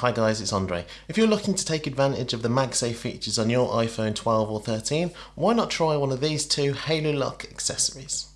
Hi guys, it's Andre. If you're looking to take advantage of the MagSafe features on your iPhone 12 or 13, why not try one of these two Halo Lock accessories?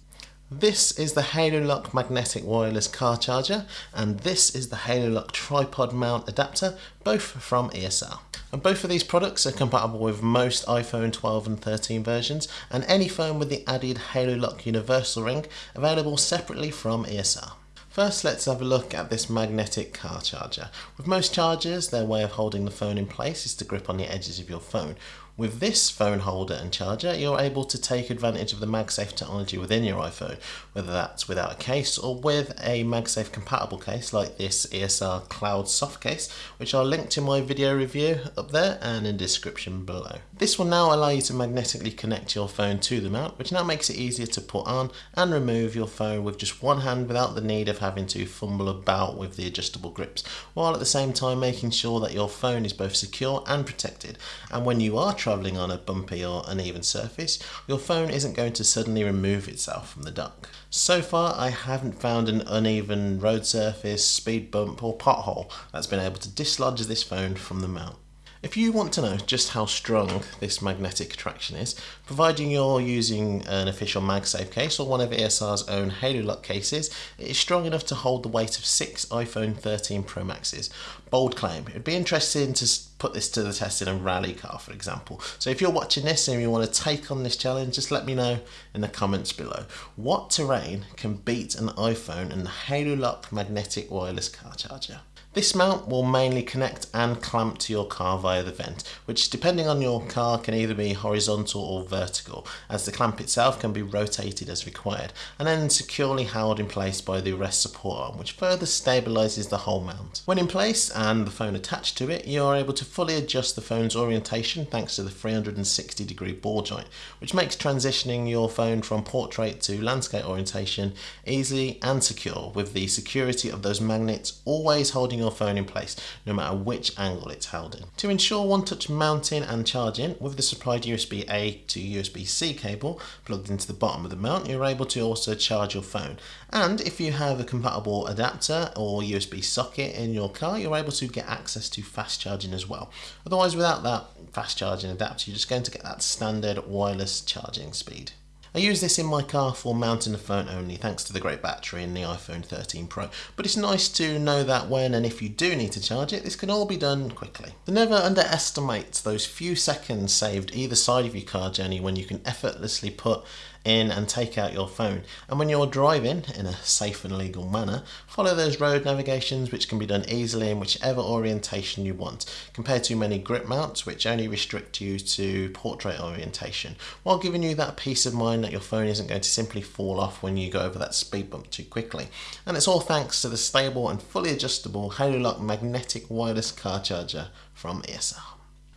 This is the Halo Lock magnetic wireless car charger and this is the Halo Lock tripod mount adapter, both from ESR. And both of these products are compatible with most iPhone 12 and 13 versions and any phone with the added Halo Lock universal ring available separately from ESR. First let's have a look at this magnetic car charger. With most chargers their way of holding the phone in place is to grip on the edges of your phone. With this phone holder and charger, you're able to take advantage of the MagSafe technology within your iPhone, whether that's without a case or with a MagSafe compatible case like this ESR Cloud Soft case, which I'll link to my video review up there and in the description below. This will now allow you to magnetically connect your phone to the mount, which now makes it easier to put on and remove your phone with just one hand without the need of having to fumble about with the adjustable grips, while at the same time making sure that your phone is both secure and protected. And when you are travelling on a bumpy or uneven surface, your phone isn't going to suddenly remove itself from the dock. So far I haven't found an uneven road surface, speed bump or pothole that's been able to dislodge this phone from the mount. If you want to know just how strong this magnetic attraction is, providing you're using an official MagSafe case or one of ESR's own Halo Lock cases, it is strong enough to hold the weight of six iPhone 13 Pro Maxes. Bold claim. It'd be interesting to put this to the test in a rally car, for example. So if you're watching this and you want to take on this challenge, just let me know in the comments below. What terrain can beat an iPhone and the Halo Lock magnetic wireless car charger? This mount will mainly connect and clamp to your car via the vent, which depending on your car can either be horizontal or vertical, as the clamp itself can be rotated as required, and then securely held in place by the rest support arm, which further stabilises the whole mount. When in place and the phone attached to it, you are able to fully adjust the phone's orientation thanks to the 360 degree ball joint, which makes transitioning your phone from portrait to landscape orientation easy and secure, with the security of those magnets always holding your phone in place, no matter which angle it's held in. To ensure one-touch mounting and charging, with the supplied USB-A to USB-C cable plugged into the bottom of the mount, you're able to also charge your phone. And if you have a compatible adapter or USB socket in your car, you're able to get access to fast charging as well. Otherwise, without that fast charging adapter, you're just going to get that standard wireless charging speed. I use this in my car for mounting the phone only thanks to the great battery in the iPhone 13 Pro, but it's nice to know that when and if you do need to charge it, this can all be done quickly. Never underestimate those few seconds saved either side of your car journey when you can effortlessly put in and take out your phone. And when you're driving in a safe and legal manner, follow those road navigations which can be done easily in whichever orientation you want, compared to many grip mounts which only restrict you to portrait orientation, while giving you that peace of mind that your phone isn't going to simply fall off when you go over that speed bump too quickly. And it's all thanks to the stable and fully adjustable Halo Lock magnetic wireless car charger from ESR.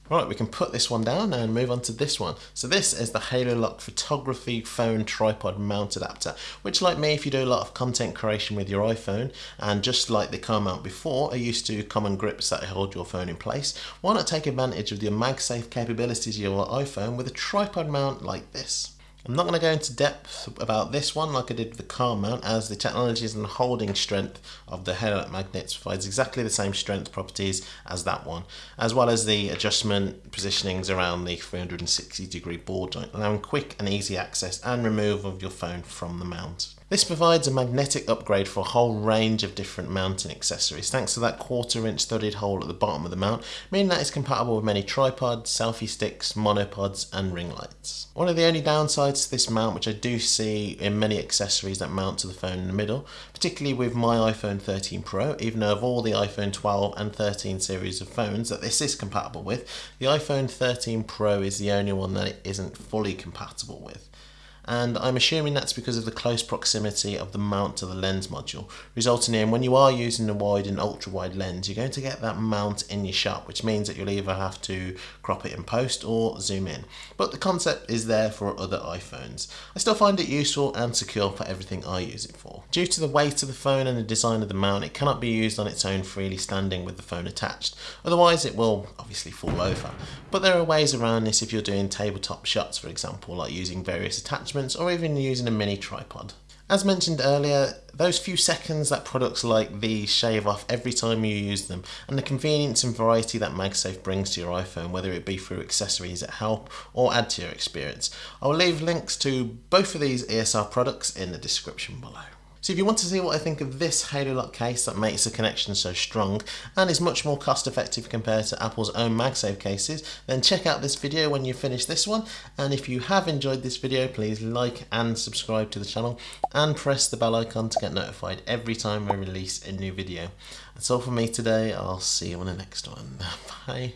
Right, we can put this one down and move on to this one. So this is the Halo Lock Photography Phone Tripod Mount Adapter, which like me, if you do a lot of content creation with your iPhone, and just like the car mount before, are used to common grips that hold your phone in place, why not take advantage of the MagSafe capabilities of your iPhone with a tripod mount like this? I'm not going to go into depth about this one like I did with the car mount as the technologies and holding strength of the Halo magnets provides exactly the same strength properties as that one as well as the adjustment positionings around the 360 degree ball joint allowing quick and easy access and removal of your phone from the mount. This provides a magnetic upgrade for a whole range of different mounting accessories thanks to that quarter inch studded hole at the bottom of the mount, meaning that it's compatible with many tripods, selfie sticks, monopods and ring lights. One of the only downsides to this mount which I do see in many accessories that mount to the phone in the middle, particularly with my iPhone 13 Pro, even though of all the iPhone 12 and 13 series of phones that this is compatible with, the iPhone 13 Pro is the only one that it isn't fully compatible with and I'm assuming that's because of the close proximity of the mount to the lens module, resulting in when you are using a wide and ultra wide lens, you're going to get that mount in your shot, which means that you'll either have to crop it in post or zoom in. But the concept is there for other iPhones. I still find it useful and secure for everything I use it for. Due to the weight of the phone and the design of the mount, it cannot be used on its own freely standing with the phone attached, otherwise it will obviously fall over. But there are ways around this if you're doing tabletop shots for example, like using various attachments or even using a mini tripod. As mentioned earlier, those few seconds that products like these shave off every time you use them, and the convenience and variety that MagSafe brings to your iPhone, whether it be through accessories that help or add to your experience. I will leave links to both of these ESR products in the description below. So if you want to see what I think of this Halo Lock case that makes the connection so strong and is much more cost effective compared to Apple's own MagSafe cases, then check out this video when you finish this one. And if you have enjoyed this video, please like and subscribe to the channel and press the bell icon to get notified every time I release a new video. That's all from me today. I'll see you on the next one. Bye.